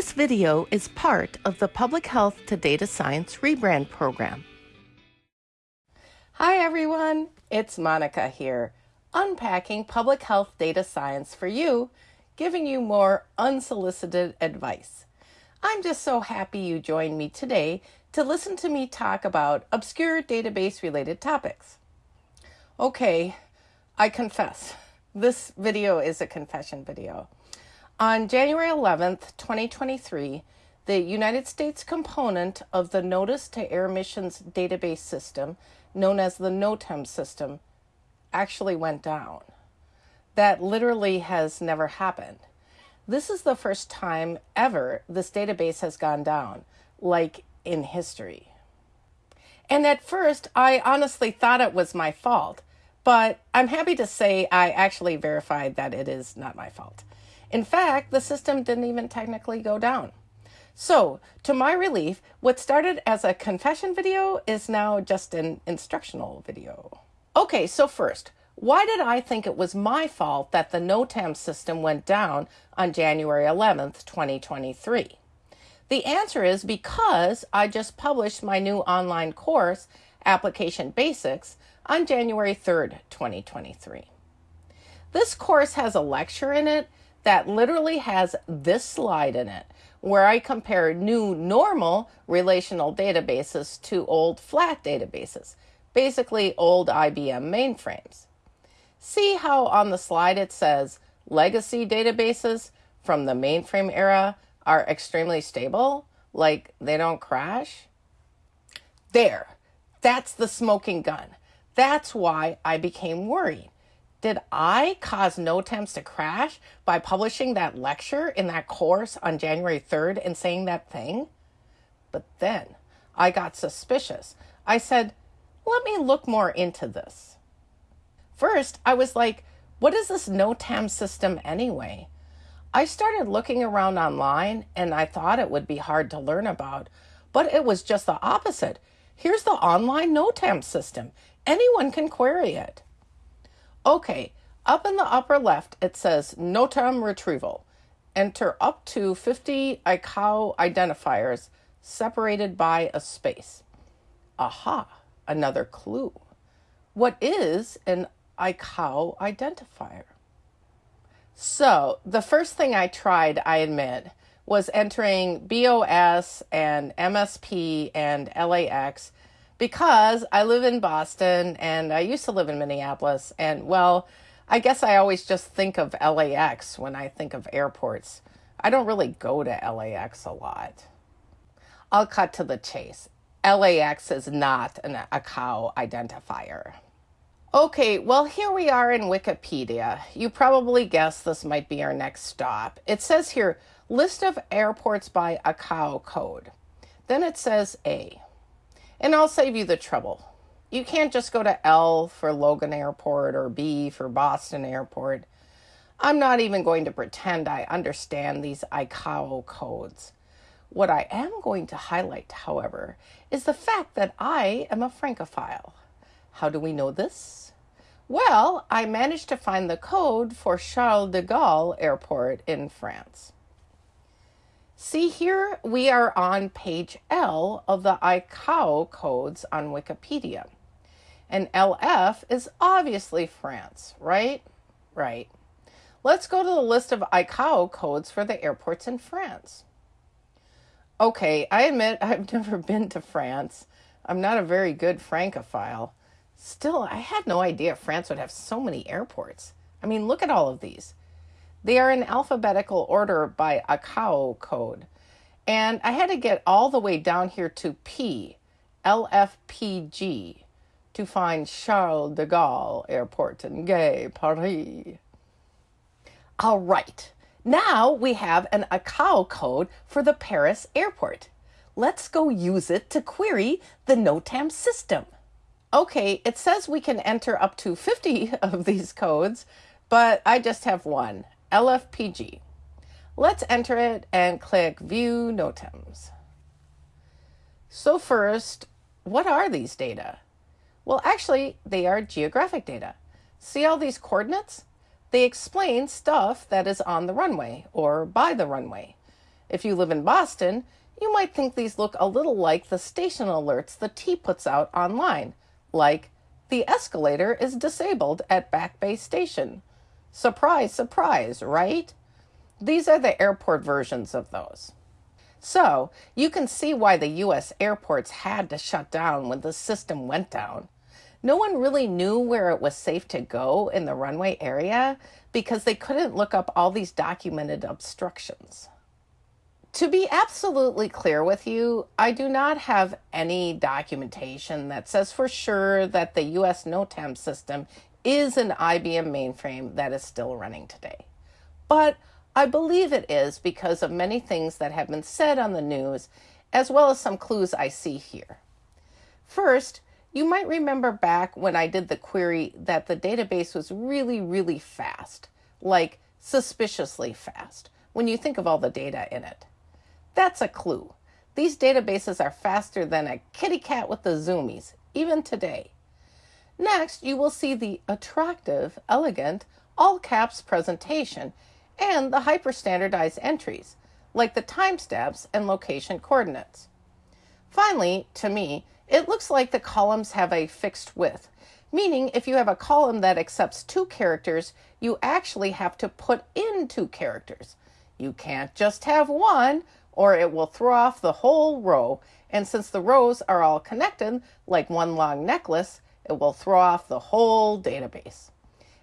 This video is part of the Public Health to Data Science rebrand program. Hi everyone, it's Monica here, unpacking public health data science for you, giving you more unsolicited advice. I'm just so happy you joined me today to listen to me talk about obscure database related topics. Okay, I confess, this video is a confession video. On January 11th, 2023, the United States component of the Notice to Air Missions database system, known as the NOTAM system, actually went down. That literally has never happened. This is the first time ever this database has gone down, like in history. And at first, I honestly thought it was my fault, but I'm happy to say I actually verified that it is not my fault. In fact, the system didn't even technically go down. So, to my relief, what started as a confession video is now just an instructional video. Okay, so first, why did I think it was my fault that the NOTAM system went down on January 11th, 2023? The answer is because I just published my new online course, Application Basics, on January 3rd, 2023. This course has a lecture in it that literally has this slide in it where I compare new normal relational databases to old flat databases, basically old IBM mainframes. See how on the slide it says legacy databases from the mainframe era are extremely stable, like they don't crash? There, that's the smoking gun. That's why I became worried. Did I cause No NOTAMs to crash by publishing that lecture in that course on January 3rd and saying that thing? But then I got suspicious. I said, let me look more into this. First, I was like, what is this NOTAM system anyway? I started looking around online and I thought it would be hard to learn about, but it was just the opposite. Here's the online NOTAM system. Anyone can query it. Okay, up in the upper left, it says NOTAM retrieval. Enter up to 50 ICAO identifiers separated by a space. Aha, another clue. What is an ICAO identifier? So, the first thing I tried, I admit, was entering BOS and MSP and LAX because I live in Boston and I used to live in Minneapolis. And well, I guess I always just think of LAX when I think of airports. I don't really go to LAX a lot. I'll cut to the chase. LAX is not an ICAO identifier. Okay, well, here we are in Wikipedia. You probably guessed this might be our next stop. It says here, list of airports by ICAO code. Then it says A. And I'll save you the trouble. You can't just go to L for Logan Airport or B for Boston Airport. I'm not even going to pretend I understand these ICAO codes. What I am going to highlight, however, is the fact that I am a Francophile. How do we know this? Well, I managed to find the code for Charles de Gaulle Airport in France. See here, we are on page L of the ICAO codes on Wikipedia. And LF is obviously France, right? Right. Let's go to the list of ICAO codes for the airports in France. Okay, I admit I've never been to France. I'm not a very good Francophile. Still, I had no idea France would have so many airports. I mean, look at all of these. They are in alphabetical order by ICAO code. And I had to get all the way down here to P, LFPG, to find Charles de Gaulle Airport in Gay, Paris. All right, now we have an ICAO code for the Paris airport. Let's go use it to query the NOTAM system. Okay, it says we can enter up to 50 of these codes, but I just have one, LFPG. Let's enter it and click View NOTAMs. So first, what are these data? Well, actually, they are geographic data. See all these coordinates? They explain stuff that is on the runway or by the runway. If you live in Boston, you might think these look a little like the station alerts the T puts out online, like the escalator is disabled at Back Bay Station. Surprise, surprise, right? These are the airport versions of those. So you can see why the US airports had to shut down when the system went down. No one really knew where it was safe to go in the runway area because they couldn't look up all these documented obstructions. To be absolutely clear with you, I do not have any documentation that says for sure that the US NOTAM system is an IBM mainframe that is still running today. But I believe it is because of many things that have been said on the news, as well as some clues I see here. First, you might remember back when I did the query that the database was really, really fast, like suspiciously fast, when you think of all the data in it. That's a clue. These databases are faster than a kitty cat with the zoomies, even today. Next, you will see the attractive, elegant, all caps presentation and the hyper-standardized entries, like the time timestamps and location coordinates. Finally, to me, it looks like the columns have a fixed width, meaning if you have a column that accepts two characters, you actually have to put in two characters. You can't just have one, or it will throw off the whole row. And since the rows are all connected, like one long necklace, it will throw off the whole database.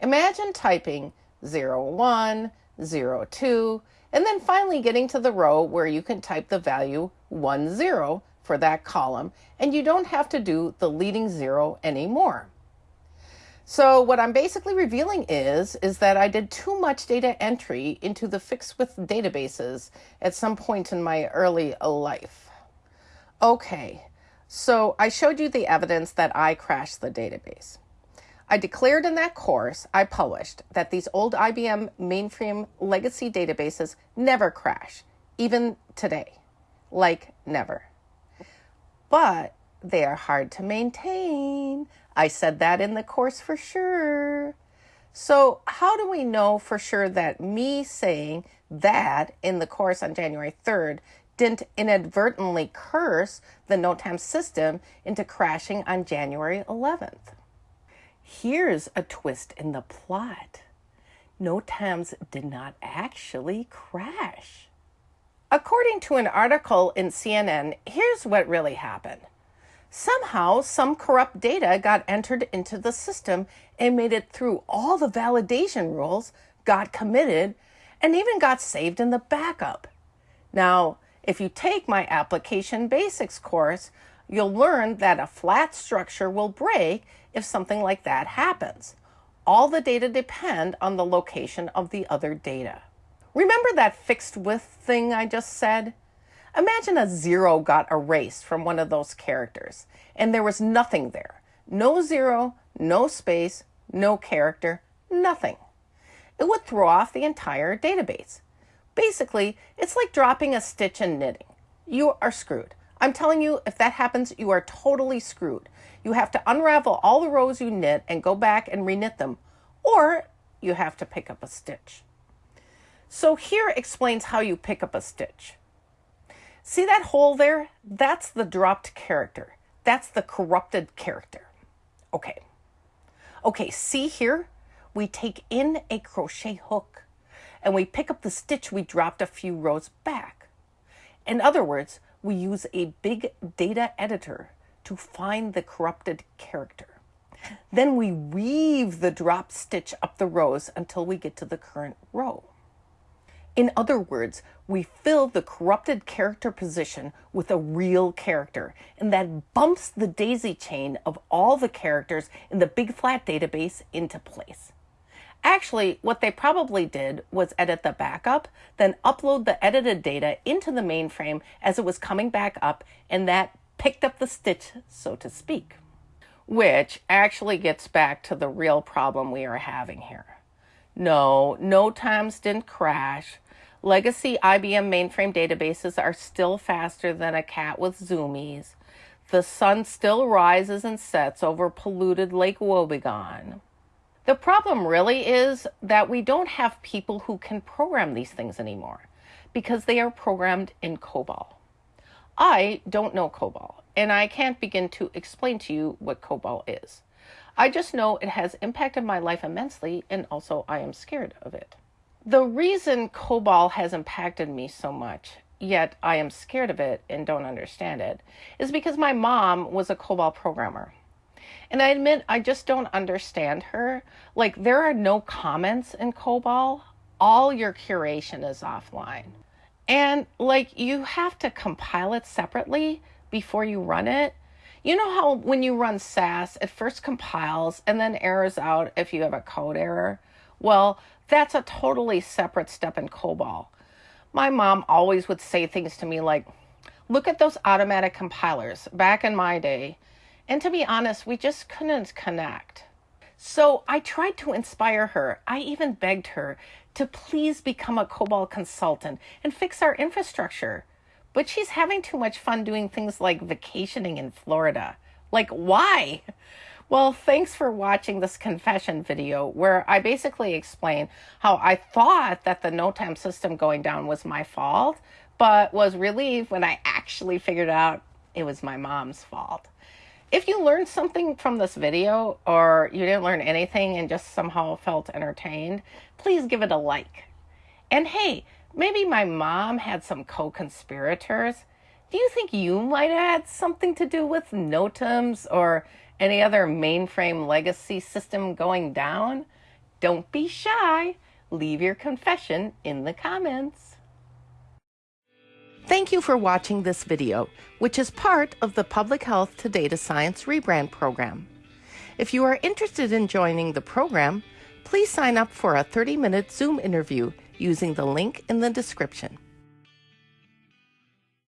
Imagine typing 01, 02, and then finally getting to the row where you can type the value 10 for that column, and you don't have to do the leading zero anymore. So what I'm basically revealing is, is that I did too much data entry into the fixed width databases at some point in my early life. Okay, so I showed you the evidence that I crashed the database. I declared in that course I published that these old IBM mainframe legacy databases never crash, even today. Like never. But they are hard to maintain. I said that in the course for sure. So, how do we know for sure that me saying that in the course on January 3rd didn't inadvertently curse the NOTAM system into crashing on January 11th? Here's a twist in the plot. NOTAMs did not actually crash. According to an article in CNN, here's what really happened. Somehow, some corrupt data got entered into the system and made it through all the validation rules, got committed, and even got saved in the backup. Now, if you take my application basics course, you'll learn that a flat structure will break if something like that happens. All the data depend on the location of the other data. Remember that fixed width thing I just said? Imagine a zero got erased from one of those characters and there was nothing there. No zero, no space, no character, nothing. It would throw off the entire database. Basically, it's like dropping a stitch in knitting. You are screwed. I'm telling you, if that happens, you are totally screwed. You have to unravel all the rows you knit and go back and reknit them, or you have to pick up a stitch. So here explains how you pick up a stitch. See that hole there? That's the dropped character. That's the corrupted character. Okay. Okay, see here? We take in a crochet hook and we pick up the stitch we dropped a few rows back. In other words, we use a big data editor to find the corrupted character. Then we weave the drop stitch up the rows until we get to the current row. In other words, we fill the corrupted character position with a real character, and that bumps the daisy chain of all the characters in the big flat database into place. Actually, what they probably did was edit the backup, then upload the edited data into the mainframe as it was coming back up, and that picked up the stitch, so to speak. Which actually gets back to the real problem we are having here. No, NOTAMs didn't crash. Legacy IBM mainframe databases are still faster than a cat with zoomies. The sun still rises and sets over polluted Lake Wobegon. The problem really is that we don't have people who can program these things anymore. because they are programmed in COBOL. I don't know COBOL, and I can't begin to explain to you what COBOL is. I just know it has impacted my life immensely, and also I am scared of it. The reason COBOL has impacted me so much, yet I am scared of it and don't understand it, is because my mom was a COBOL programmer. And I admit I just don't understand her. Like, there are no comments in COBOL, all your curation is offline. And like, you have to compile it separately before you run it. You know how when you run SAS, it first compiles and then errors out if you have a code error? Well, that's a totally separate step in COBOL. My mom always would say things to me like, look at those automatic compilers back in my day. And to be honest, we just couldn't connect. So I tried to inspire her. I even begged her to please become a COBOL consultant and fix our infrastructure. But she's having too much fun doing things like vacationing in Florida. Like, why? Well, thanks for watching this confession video where I basically explain how I thought that the NOTAM system going down was my fault, but was relieved when I actually figured out it was my mom's fault. If you learned something from this video or you didn't learn anything and just somehow felt entertained, please give it a like. And hey, maybe my mom had some co-conspirators. Do you think you might have had something to do with NOTAMs or any other mainframe legacy system going down? Don't be shy. Leave your confession in the comments. Thank you for watching this video, which is part of the Public Health to Data Science Rebrand program. If you are interested in joining the program, please sign up for a 30-minute Zoom interview using the link in the description.